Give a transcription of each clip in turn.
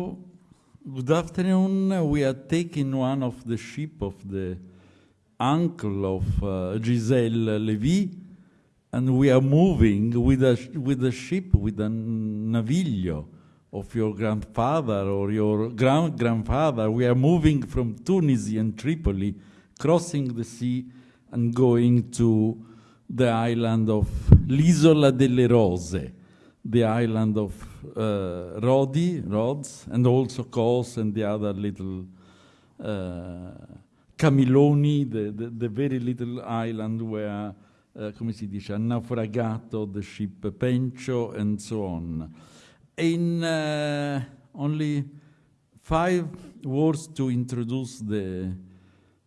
Good afternoon. We are taking one of the ship of the uncle of uh, Giselle Levy, and we are moving with a with a ship with a naviglio of your grandfather or your grand grandfather. We are moving from Tunisia and Tripoli, crossing the sea, and going to the island of l'Isola delle Rose, the island of uh, Rodi, Rhodes, and also Kos and the other little uh, Camiloni, the, the, the, very little island where, uh, come si dice, ha naufragato the ship Pentcho and so on. In uh, only five words to introduce the,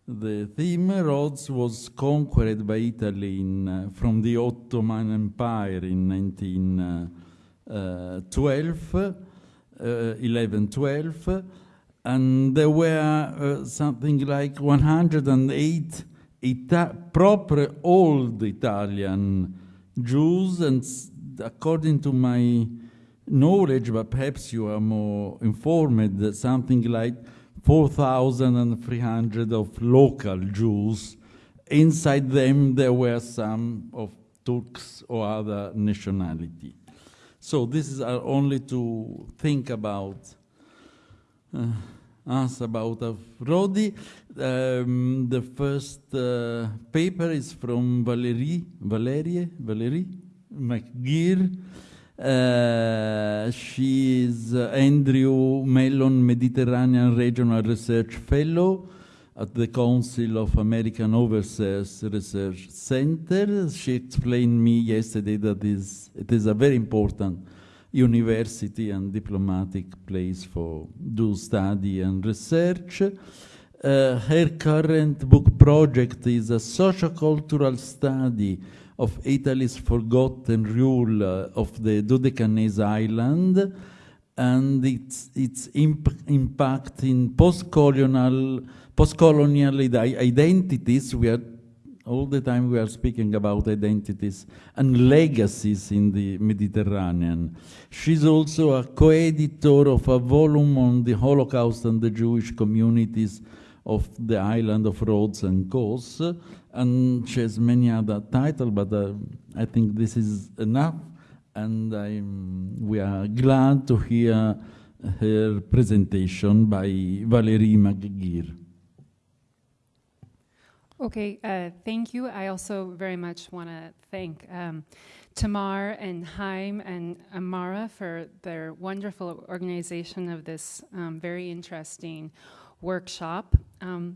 the theme Rhodes was conquered by Italy in, uh, from the Ottoman Empire in 19 uh, 12, uh, 11, 12, and there were uh, something like 108 Ita proper old Italian Jews, and according to my knowledge, but perhaps you are more informed, that something like 4,300 of local Jews. Inside them, there were some of Turks or other nationality. So this is uh, only to think about uh, us about Rodi. Um, the first uh, paper is from Valerie, Valerie, Valerie McGuire. Uh, she is uh, Andrew Mellon Mediterranean Regional Research Fellow at the Council of American Overseas Research Center. She explained me yesterday that it is a very important university and diplomatic place for do study and research. Uh, her current book project is a sociocultural study of Italy's forgotten rule uh, of the Dodecanese island and its, its imp impact in post-colonial post-colonial identities. We are all the time we are speaking about identities and legacies in the Mediterranean. She's also a co-editor of a volume on the Holocaust and the Jewish communities of the island of Rhodes and Kos, and she has many other titles, but uh, I think this is enough, and I'm, we are glad to hear her presentation by Valerie McGuire. Okay, uh, thank you. I also very much want to thank um, Tamar and Haim and Amara for their wonderful organization of this um, very interesting workshop. Um,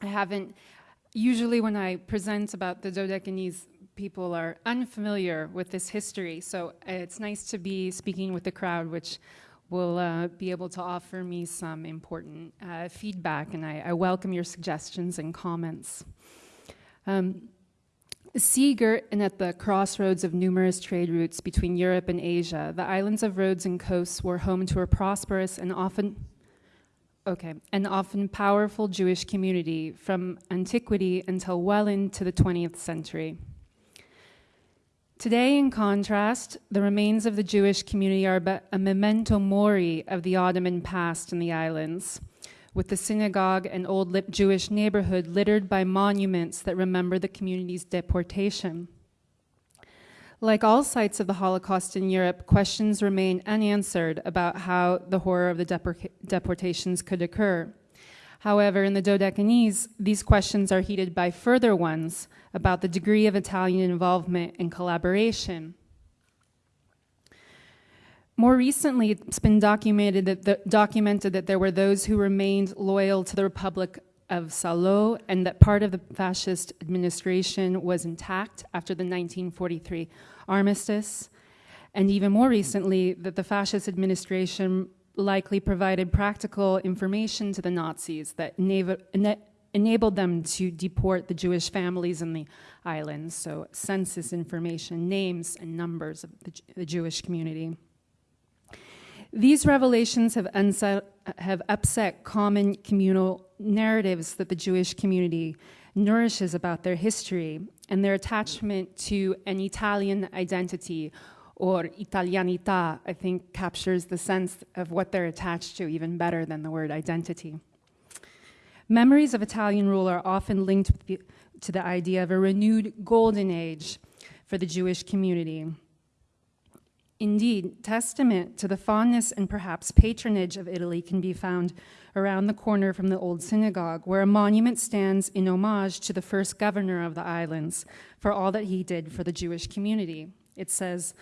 I haven't, usually when I present about the Dodecanese, people are unfamiliar with this history, so it's nice to be speaking with the crowd, which will uh, be able to offer me some important uh, feedback, and I, I, welcome your suggestions and comments. Um, Seagirt and at the crossroads of numerous trade routes between Europe and Asia, the islands of Rhodes and Kos were home to a prosperous and often Okay, an often powerful Jewish community from antiquity until well into the 20th century. Today, in contrast, the remains of the Jewish community are but a memento mori of the Ottoman past in the islands, with the synagogue and old Jewish neighborhood littered by monuments that remember the community's deportation. Like all sites of the Holocaust in Europe, questions remain unanswered about how the horror of the deportations could occur. However, in the Dodecanese, these questions are heated by further ones about the degree of Italian involvement and collaboration. More recently, it's been documented that, the, documented that there were those who remained loyal to the Republic of Salo and that part of the fascist administration was intact after the 1943 armistice. And even more recently, that the fascist administration likely provided practical information to the Nazis that enabled them to deport the Jewish families in the islands, so census information, names and numbers of the, the Jewish community. These revelations have, have upset common communal narratives that the Jewish community nourishes about their history and their attachment to an Italian identity or italianità, I think captures the sense of what they're attached to even better than the word identity. Memories of Italian rule are often linked the, to the idea of a renewed golden age for the Jewish community. Indeed, testament to the fondness and perhaps patronage of Italy can be found around the corner from the old synagogue, where a monument stands in homage to the first governor of the islands for all that he did for the Jewish community. It says,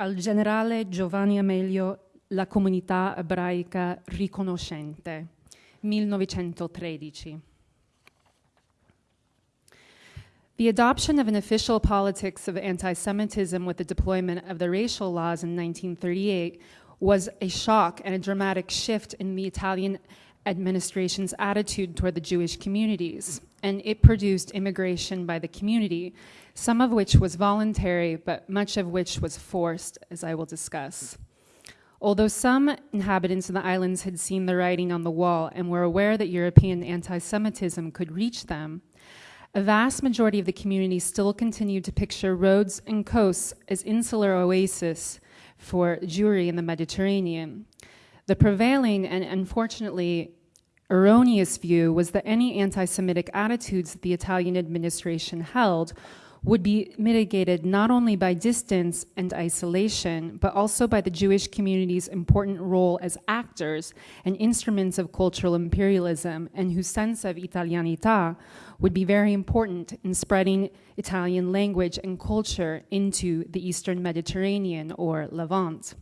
Al generale Giovanni Ameglio, la comunità ebraica riconoscente, 1913. The adoption of an official politics of anti Semitism with the deployment of the racial laws in 1938 was a shock and a dramatic shift in the Italian administration's attitude toward the Jewish communities. And it produced immigration by the community, some of which was voluntary, but much of which was forced, as I will discuss. Although some inhabitants of the islands had seen the writing on the wall and were aware that European anti Semitism could reach them, a vast majority of the community still continued to picture Rhodes and Kos as insular oases for Jewry in the Mediterranean. The prevailing and unfortunately erroneous view was that any anti Semitic attitudes that the Italian administration held would be mitigated not only by distance and isolation, but also by the Jewish community's important role as actors and instruments of cultural imperialism, and whose sense of Italianità would be very important in spreading Italian language and culture into the Eastern Mediterranean or Levant.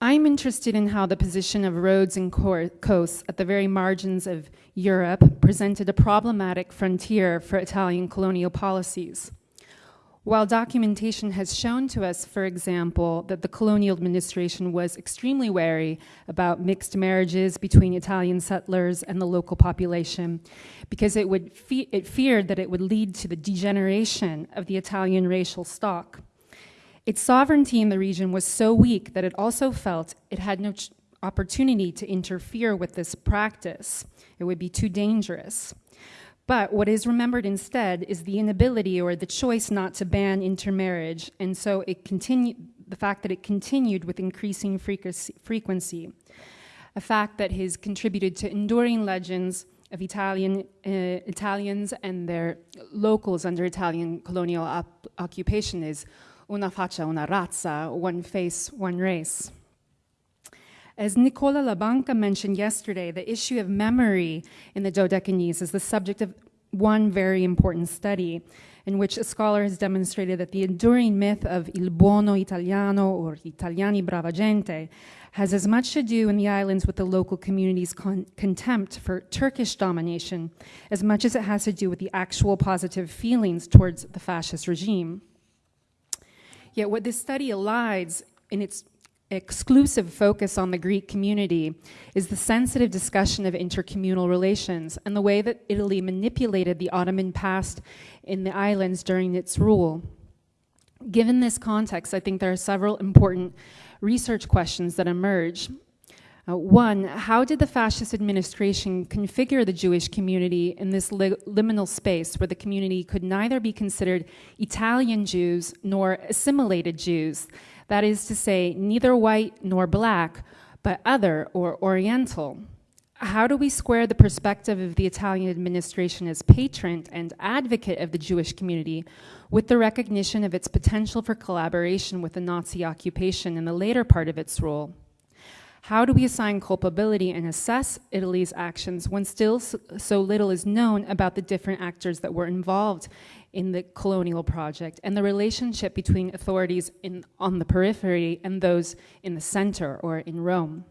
I'm interested in how the position of Rhodes and Kos at the very margins of Europe presented a problematic frontier for Italian colonial policies. While documentation has shown to us, for example, that the colonial administration was extremely wary about mixed marriages between Italian settlers and the local population, because it, would fe- it feared that it would lead to the degeneration of the Italian racial stock. Its sovereignty in the region was so weak that it also felt it had no opportunity to interfere with this practice. It would be too dangerous. But what is remembered instead is the inability or the choice not to ban intermarriage, and so it the fact that it continued with increasing frequency, a fact that has contributed to enduring legends of Italian, uh, Italians and their locals under Italian colonial occupation is una faccia, una razza, one face, one race. As Nicola Labanca mentioned yesterday, the issue of memory in the Dodecanese is the subject of one very important study in which a scholar has demonstrated that the enduring myth of il buono italiano or italiani brava gente has as much to do in the islands with the local community's con- contempt for Turkish domination as much as it has to do with the actual positive feelings towards the fascist regime. Yet, what this study elides in its exclusive focus on the Greek community is the sensitive discussion of intercommunal relations and the way that Italy manipulated the Ottoman past in the islands during its rule. Given this context, I think there are several important research questions that emerge. Uh, one, how did the fascist administration configure the Jewish community in this li- liminal space where the community could neither be considered Italian Jews nor assimilated Jews? That is to say, neither white nor black, but other or oriental. How do we square the perspective of the Italian administration as patron and advocate of the Jewish community with the recognition of its potential for collaboration with the Nazi occupation in the later part of its rule? How do we assign culpability and assess Italy's actions when still so little is known about the different actors that were involved in the colonial project and the relationship between authorities in, on the periphery and those in the center or in Rome?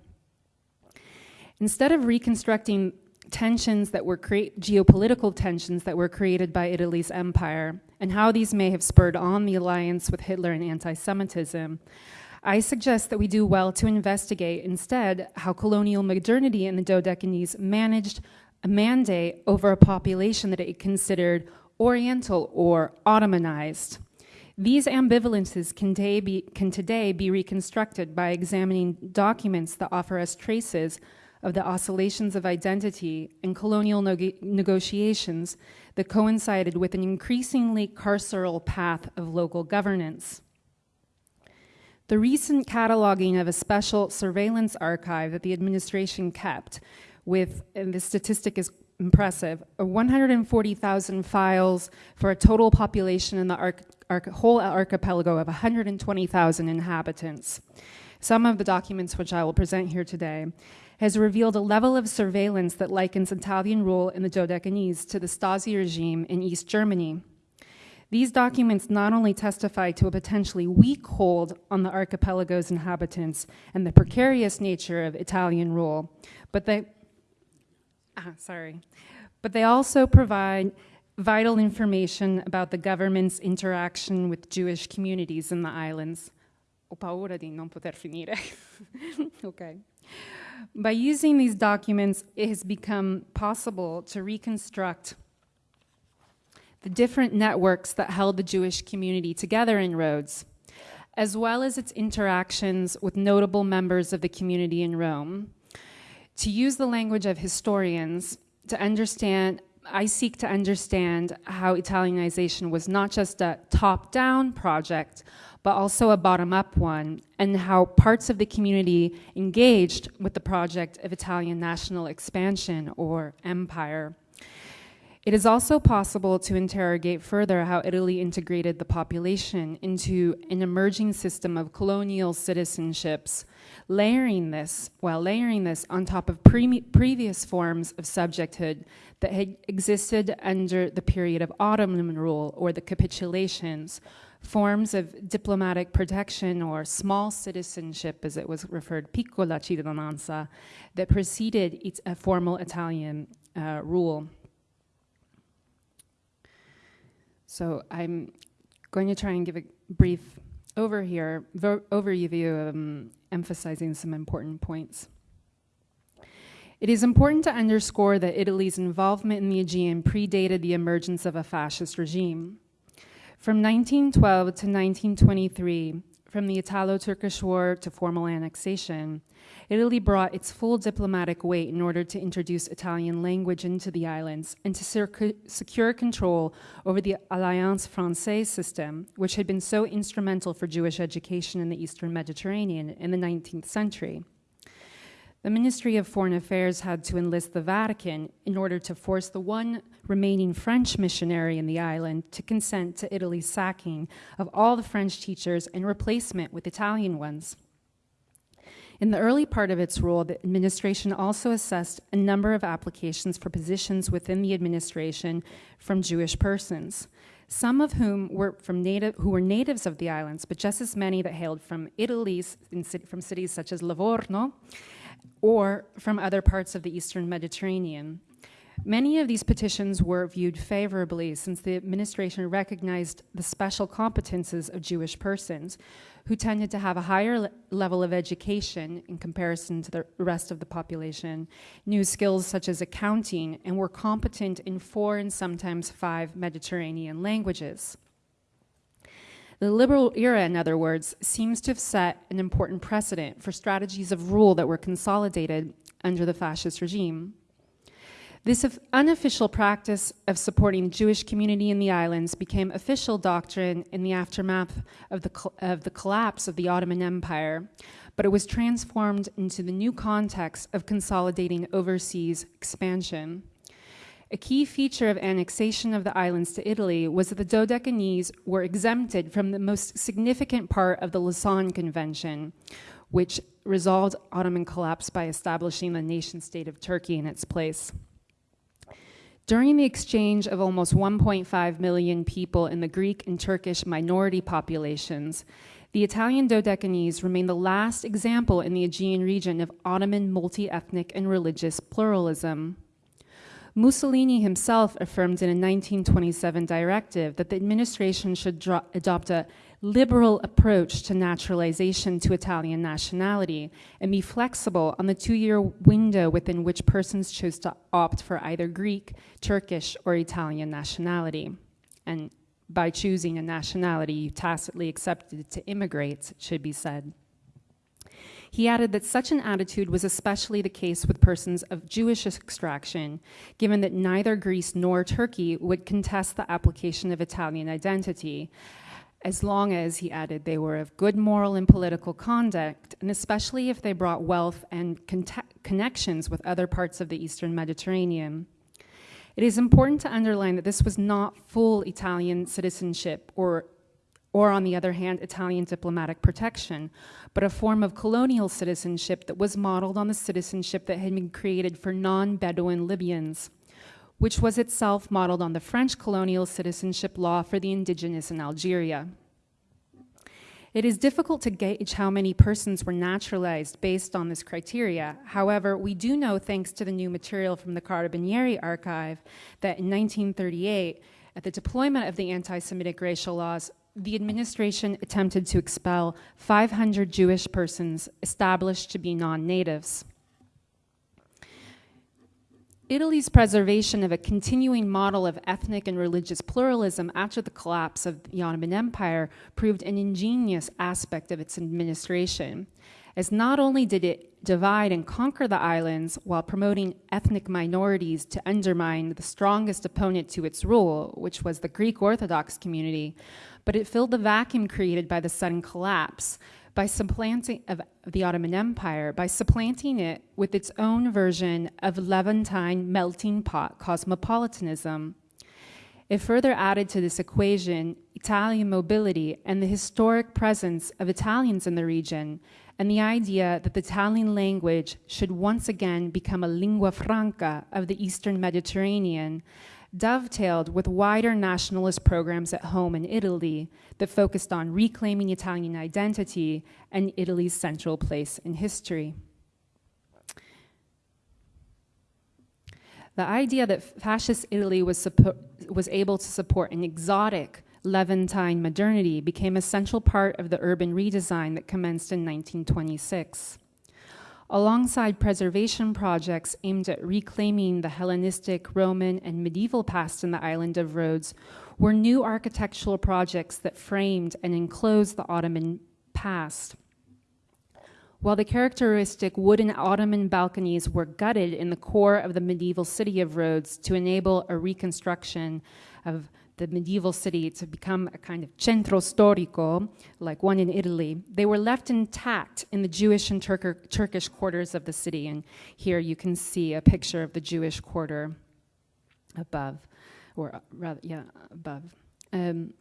Instead of reconstructing tensions that were create geopolitical tensions that were created by Italy's empire and how these may have spurred on the alliance with Hitler and anti-Semitism, I suggest that we do well to investigate instead how colonial modernity in the Dodecanese managed a mandate over a population that it considered Oriental or Ottomanized. These ambivalences can today, be, can today be reconstructed by examining documents that offer us traces of the oscillations of identity and colonial negotiations that coincided with an increasingly carceral path of local governance. The recent cataloging of a special surveillance archive that the administration kept with, and statistic is impressive, uh, 140,000 files for a total population in the arch arch whole archipelago of 120,000 inhabitants. Some of the documents which I will present here today has revealed a level of surveillance that likens Italian rule in the Dodecanese to the Stasi regime in East Germany. These documents not only testify to a potentially weak hold on the archipelago's inhabitants and the precarious nature of Italian rule, but they, ah, sorry, but they also provide vital information about the government's interaction with Jewish communities in the islands. Ho paura di non poter finire. okay. By using these documents, it has become possible to reconstruct different networks that held the Jewish community together in Rhodes, as well as its interactions with notable members of the community in Rome. To use the language of historians, to understand, I seek to understand how Italianization was not just a top down project, but also a bottom up one, and how parts of the community engaged with the project of Italian national expansion or empire. It is also possible to interrogate further how Italy integrated the population into an emerging system of colonial citizenships, layering this, while layering this on top of pre previous forms of subjecthood that had existed under the period of Ottoman rule or the capitulations, forms of diplomatic protection or small citizenship, as it was referred, piccola cittadinanza, that preceded a formal Italian uh, rule. So I'm going to try and give a brief over here, overview, um, emphasizing some important points. It is important to underscore that Italy's involvement in the Aegean predated the emergence of a fascist regime. From 1912 to 1923, from the Italo-Turkish War to formal annexation, Italy brought its full diplomatic weight in order to introduce Italian language into the islands and to secure control over the Alliance Francaise system, which had been so instrumental for Jewish education in the Eastern Mediterranean in the 19th century. The Ministry of Foreign Affairs had to enlist the Vatican in order to force the one remaining French missionary in the island to consent to Italy's sacking of all the French teachers and replacement with Italian ones. In the early part of its rule, the administration also assessed a number of applications for positions within the administration from Jewish persons, some of whom were from native, who were natives of the islands, but just as many that hailed from Italy, from cities such as Livorno, or from other parts of the eastern Mediterranean. Many of these petitions were viewed favorably since the administration recognized the special competences of Jewish persons who tended to have a higher le level of education in comparison to the rest of the population, knew skills such as accounting, and were competent in four and sometimes five Mediterranean languages. The liberal era, in other words, seems to have set an important precedent for strategies of rule that were consolidated under the fascist regime. This unofficial practice of supporting Jewish community in the islands became official doctrine in the aftermath of the, of the collapse of the Ottoman Empire, but it was transformed into the new context of consolidating overseas expansion. A key feature of annexation of the islands to Italy was that the Dodecanese were exempted from the most significant part of the Lausanne Convention, which resolved Ottoman collapse by establishing the nation state of Turkey in its place. During the exchange of almost 1.5 million people in the Greek and Turkish minority populations, the Italian Dodecanese remained the last example in the Aegean region of Ottoman multi-ethnic and religious pluralism. Mussolini himself affirmed in a 1927 directive that the administration should adopt a liberal approach to naturalization to Italian nationality and be flexible on the two-year window within which persons chose to opt for either Greek, Turkish, or Italian nationality. And by choosing a nationality, you tacitly accepted to immigrate, it should be said. He added that such an attitude was especially the case with persons of Jewish extraction, given that neither Greece nor Turkey would contest the application of Italian identity, as long as, he added, they were of good moral and political conduct, and especially if they brought wealth and connections with other parts of the Eastern Mediterranean. It is important to underline that this was not full Italian citizenship or or on the other hand, Italian diplomatic protection, but a form of colonial citizenship that was modeled on the citizenship that had been created for non-Bedouin Libyans, which was itself modeled on the French colonial citizenship law for the indigenous in Algeria. It is difficult to gauge how many persons were naturalized based on this criteria. However, we do know, thanks to the new material from the Carabinieri archive, that in 1938, at the deployment of the anti-Semitic racial laws, the administration attempted to expel 500 Jewish persons established to be non-natives. Italy's preservation of a continuing model of ethnic and religious pluralism after the collapse of the Ottoman Empire proved an ingenious aspect of its administration, as not only did it divide and conquer the islands while promoting ethnic minorities to undermine the strongest opponent to its rule, which was the Greek Orthodox community, but it filled the vacuum created by the sudden collapse by supplanting of the Ottoman Empire, by supplanting it with its own version of Levantine melting pot cosmopolitanism. It further added to this equation Italian mobility and the historic presence of Italians in the region, and the idea that the Italian language should once again become a lingua franca of the Eastern Mediterranean, dovetailed with wider nationalist programs at home in Italy that focused on reclaiming Italian identity and Italy's central place in history. The idea that fascist Italy was, was able to support an exotic Levantine modernity became a central part of the urban redesign that commenced in 1926 alongside preservation projects aimed at reclaiming the Hellenistic, Roman, and medieval past in the island of Rhodes, were new architectural projects that framed and enclosed the Ottoman past. While the characteristic wooden Ottoman balconies were gutted in the core of the medieval city of Rhodes to enable a reconstruction of the medieval city to become a kind of centro storico, like one in Italy, they were left intact in the Jewish and Turk Turkish quarters of the city. And here you can see a picture of the Jewish quarter above, or uh, rather, yeah, above. Um,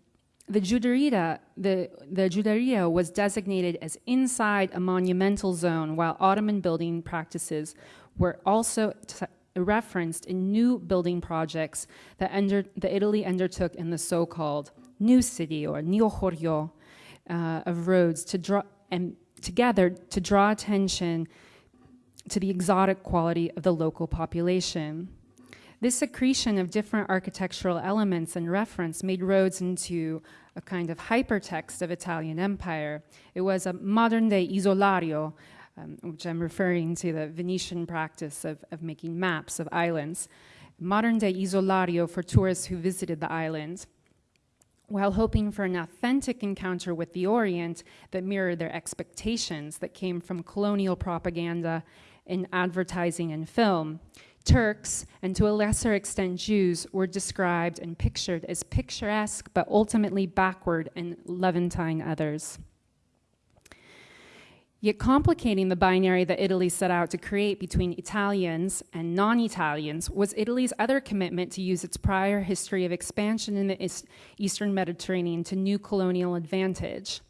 the Juderia, the, the Juderia was designated as inside a monumental zone, while Ottoman building practices were also referenced in new building projects that, under, that Italy undertook in the so-called New City or Neochorio uh, of Rhodes to draw and together to draw attention to the exotic quality of the local population. This accretion of different architectural elements and reference made Rhodes into a kind of hypertext of Italian empire. It was a modern-day isolario, um, which I'm referring to the Venetian practice of, of making maps of islands, modern day isolario for tourists who visited the islands, while hoping for an authentic encounter with the Orient that mirrored their expectations that came from colonial propaganda in advertising and film. Turks, and to a lesser extent Jews, were described and pictured as picturesque but ultimately backward and Levantine others. Yet complicating the binary that Italy set out to create between Italians and non-Italians was Italy's other commitment to use its prior history of expansion in the Eastern Mediterranean to new colonial advantage.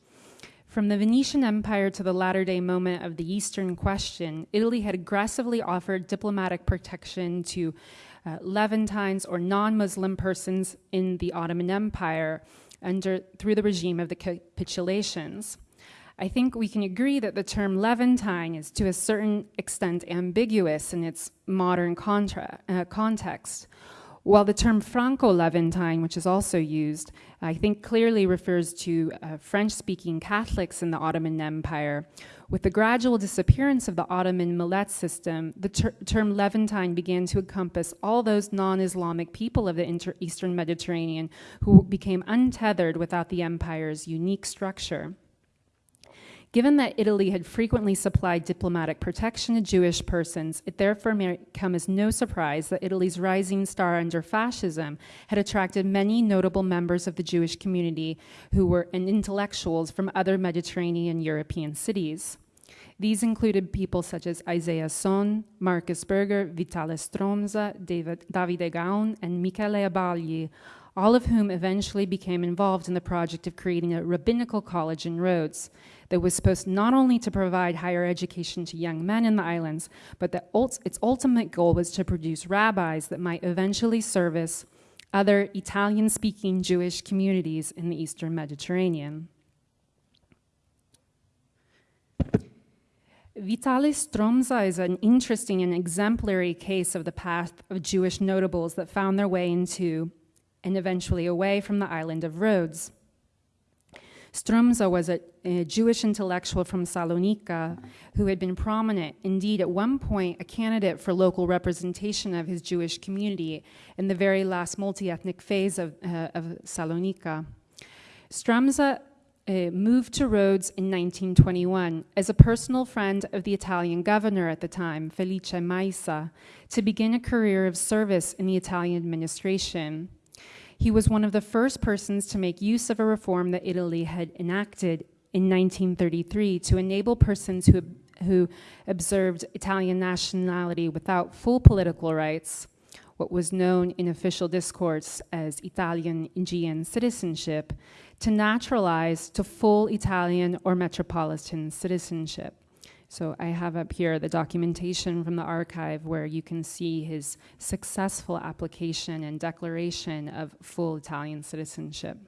From the Venetian Empire to the latter-day moment of the Eastern question, Italy had aggressively offered diplomatic protection to uh, Levantines or non-Muslim persons in the Ottoman Empire under, through the regime of the capitulations. I think we can agree that the term Levantine is to a certain extent ambiguous in its modern contra, uh, context, while the term Franco-Levantine, which is also used, I think clearly refers to uh, French-speaking Catholics in the Ottoman Empire. With the gradual disappearance of the Ottoman millet system, the ter term Levantine began to encompass all those non-Islamic people of the Eastern Mediterranean who became untethered without the empire's unique structure. Given that Italy had frequently supplied diplomatic protection to Jewish persons, it therefore may come as no surprise that Italy's rising star under fascism had attracted many notable members of the Jewish community who were intellectuals from other Mediterranean European cities. These included people such as Isaiah Sohn, Marcus Berger, Vitale Stromza, David, Davide Gaon, and Michele Abagli, all of whom eventually became involved in the project of creating a rabbinical college in Rhodes that was supposed not only to provide higher education to young men in the islands, but that its ultimate goal was to produce rabbis that might eventually service other Italian speaking Jewish communities in the Eastern Mediterranean. Vitalis Stromza is an interesting and exemplary case of the path of Jewish notables that found their way into and eventually away from the island of Rhodes. Stromza was a, a, Jewish intellectual from Salonika who had been prominent, indeed, at one point, a candidate for local representation of his Jewish community in the very last multi ethnic phase of, uh, of Salonika. Stromza uh, moved to Rhodes in 1921 as a personal friend of the Italian governor at the time, Felice Maissa, to begin a career of service in the Italian administration. He was one of the first persons to make use of a reform that Italy had enacted in 1933 to enable persons who, who observed Italian nationality without full political rights, what was known in official discourse as Italian Aegean citizenship, to naturalize to full Italian or metropolitan citizenship. So I have up here the documentation from the archive where you can see his successful application and declaration of full Italian citizenship.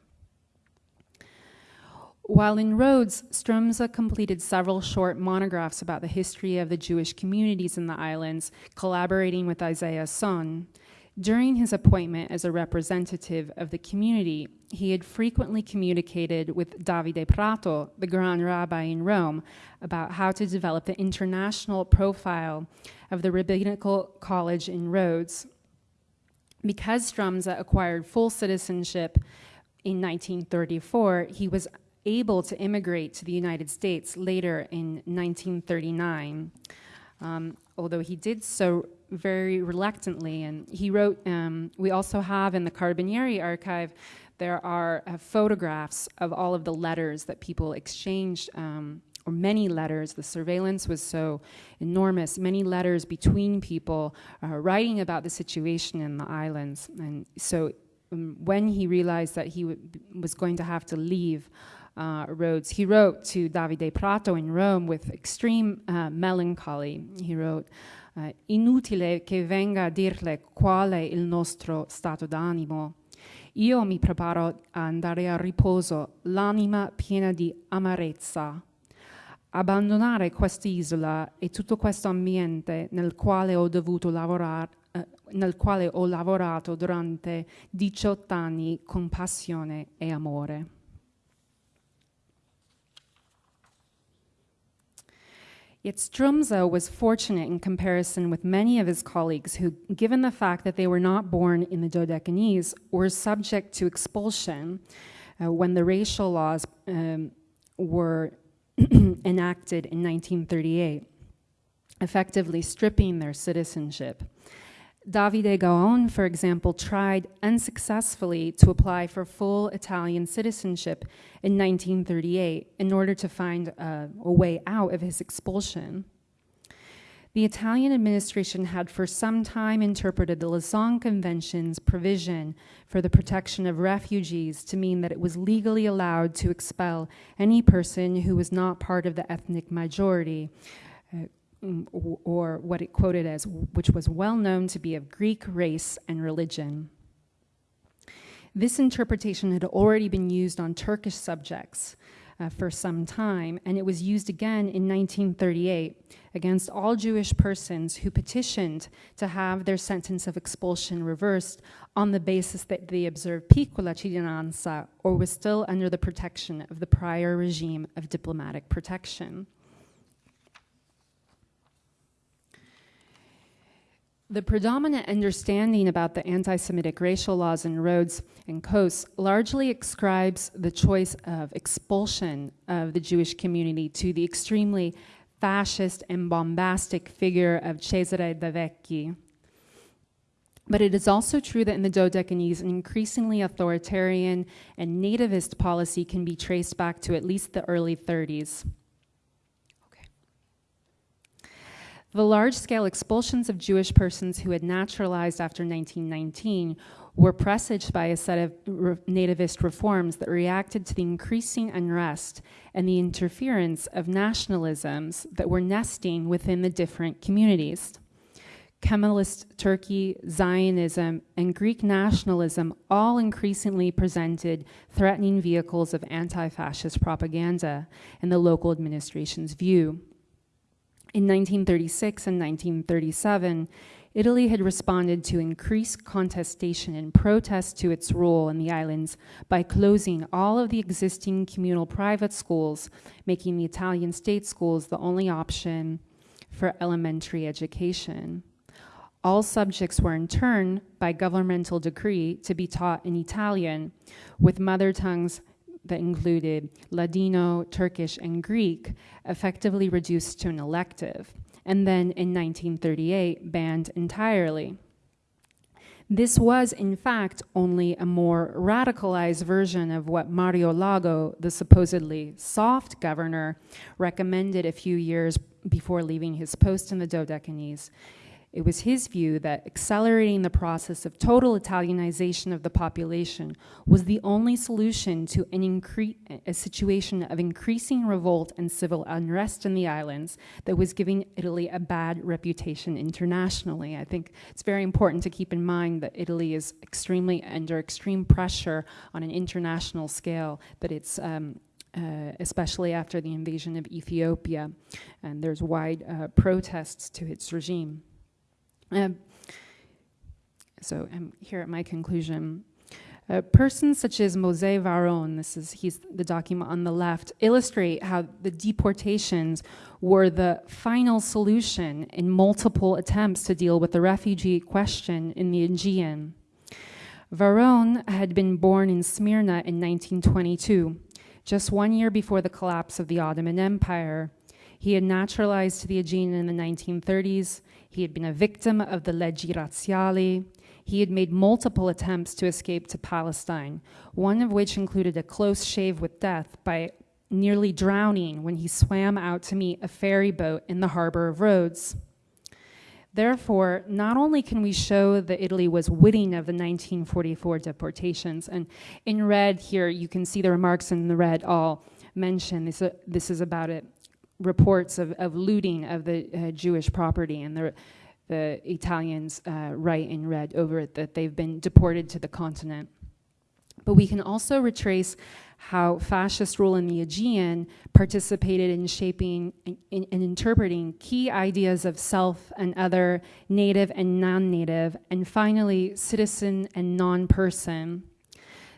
While in Rhodes, Stromza completed several short monographs about the history of the Jewish communities in the islands, collaborating with Isaiah Sohn. During his appointment as a representative of the community, he had frequently communicated with Davide Prato, the Grand Rabbi in Rome, about how to develop the international profile of the Rabbinical College in Rhodes. Because Stromza acquired full citizenship in 1934, he was able to immigrate to the United States later in 1939. Um, although he did so very reluctantly. And he wrote, um, we also have in the Carabinieri archive, there are uh, photographs of all of the letters that people exchanged, um, or many letters. The surveillance was so enormous, many letters between people uh, writing about the situation in the islands. And so um, when he realized that he was going to have to leave, uh, Rhodes. He wrote to Davide Prato in Rome with extreme uh, melancholy. He wrote, eh, inutile che venga a dirle qual è il nostro stato d'animo. Io mi preparo a andare a riposo, l'anima piena di amarezza. Abbandonare quest'isola e tutto questo ambiente nel quale ho dovuto lavorare, eh, nel quale ho lavorato durante 18 anni con passione e amore. Yet Stromza was fortunate in comparison with many of his colleagues who, given the fact that they were not born in the Dodecanese, were subject to expulsion uh, when the racial laws um, were enacted in 1938, effectively stripping their citizenship. Davide Gaon, for example, tried unsuccessfully to apply for full Italian citizenship in 1938 in order to find a, a, way out of his expulsion. The Italian administration had for some time interpreted the Lausanne Convention's provision for the protection of refugees to mean that it was legally allowed to expel any person who was not part of the ethnic majority, or what it quoted as, which was well known to be of Greek race and religion. This interpretation had already been used on Turkish subjects uh, for some time, and it was used again in 1938 against all Jewish persons who petitioned to have their sentence of expulsion reversed on the basis that they observed piccola cittadinanza or was still under the protection of the prior regime of diplomatic protection. The predominant understanding about the anti Semitic racial laws in Rhodes and Kos largely ascribes the choice of expulsion of the Jewish community to the extremely fascist and bombastic figure of Cesare De Vecchi. But it is also true that in the Dodecanese, an increasingly authoritarian and nativist policy can be traced back to at least the early 30s. The large scale expulsions of Jewish persons who had naturalized after 1919 were presaged by a set of re- nativist reforms that reacted to the increasing unrest and the interference of nationalisms that were nesting within the different communities. Kemalist Turkey, Zionism, and Greek nationalism all increasingly presented threatening vehicles of anti fascist propaganda in the local administration's view. In 1936 and 1937, Italy had responded to increased contestation and protest to its role in the islands by closing all of the existing communal private schools, making the Italian state schools the only option for elementary education. All subjects were in turn, by governmental decree, to be taught in Italian, with mother tongues that included Ladino, Turkish, and Greek, effectively reduced to an elective, and then in 1938 banned entirely. This was, in fact, only a more radicalized version of what Mario Lago, the supposedly soft governor, recommended a few years before leaving his post in the Dodecanese. It was his view that accelerating the process of total Italianization of the population was the only solution to an a situation of increasing revolt and civil unrest in the islands that was giving Italy a bad reputation internationally. I think it's very important to keep in mind that Italy is extremely under extreme pressure on an international scale, that it's um, uh, especially after the invasion of Ethiopia, and there's wide uh, protests to its regime. Um, so I'm here at my conclusion. Uh, persons such as Mose Varon, this is he's the document on the left, illustrate how the deportations were the final solution in multiple attempts to deal with the refugee question in the Aegean. Varon had been born in Smyrna in 1922, just one year before the collapse of the Ottoman Empire. He had naturalized to the Aegean in the 1930s he had been a victim of the leggi razziali. He had made multiple attempts to escape to Palestine, one of which included a close shave with death by nearly drowning when he swam out to meet a ferry boat in the harbor of Rhodes. Therefore, not only can we show that Italy was witting of the 1944 deportations, and in red here you can see the remarks in the red all mention this, uh, this is about it reports of, of looting of the uh, Jewish property, and the, the Italians uh, write in red over it that they've been deported to the continent. But we can also retrace how fascist rule in the Aegean participated in shaping and interpreting key ideas of self and other, native and non native, and finally, citizen and non person.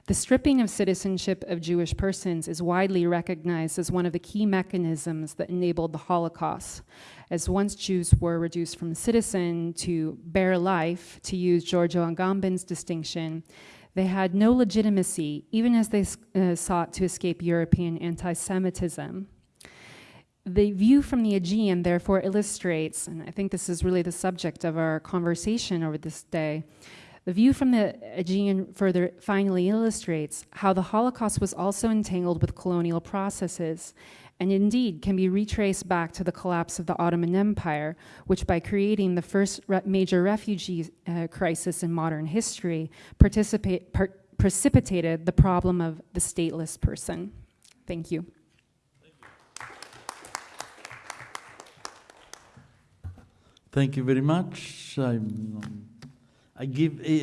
The stripping of citizenship of Jewish persons is widely recognized as one of the key mechanisms that enabled the Holocaust. As once Jews were reduced from citizen to bare life, to use Giorgio Agamben's distinction, they had no legitimacy, even as they uh, sought to escape European anti Semitism. The view from the Aegean, therefore, illustrates, and I think this is really the subject of our conversation over this day, the view from the Aegean further finally illustrates how the Holocaust was also entangled with colonial processes and indeed can be retraced back to the collapse of the Ottoman Empire, which, by creating the first re- major refugee uh, crisis in modern history, precipitated the problem of the stateless person. Thank you. Thank you very much. I'm, I give a